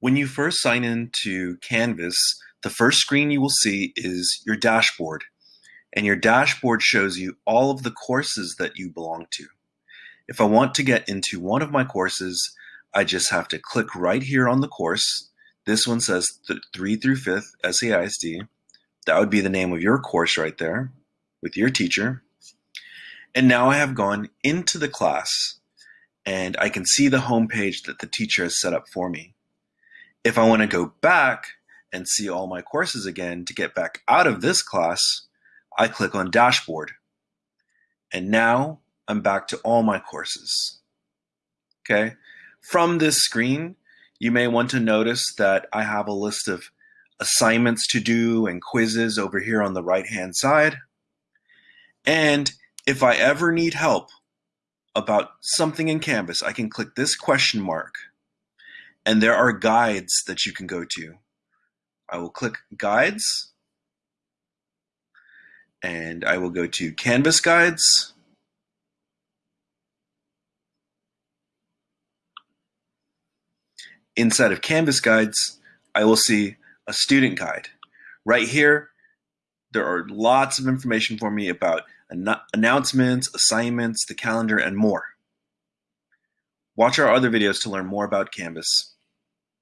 When you first sign in to Canvas, the first screen you will see is your dashboard. And your dashboard shows you all of the courses that you belong to. If I want to get into one of my courses, I just have to click right here on the course. This one says 3 through 5th SAISD. That would be the name of your course right there with your teacher. And now I have gone into the class and I can see the home page that the teacher has set up for me. If I want to go back and see all my courses again to get back out of this class, I click on Dashboard. And now I'm back to all my courses. Okay. From this screen, you may want to notice that I have a list of assignments to do and quizzes over here on the right hand side. And if I ever need help about something in Canvas, I can click this question mark and there are guides that you can go to. I will click guides and I will go to Canvas guides. Inside of Canvas guides, I will see a student guide. Right here, there are lots of information for me about an announcements, assignments, the calendar, and more. Watch our other videos to learn more about Canvas.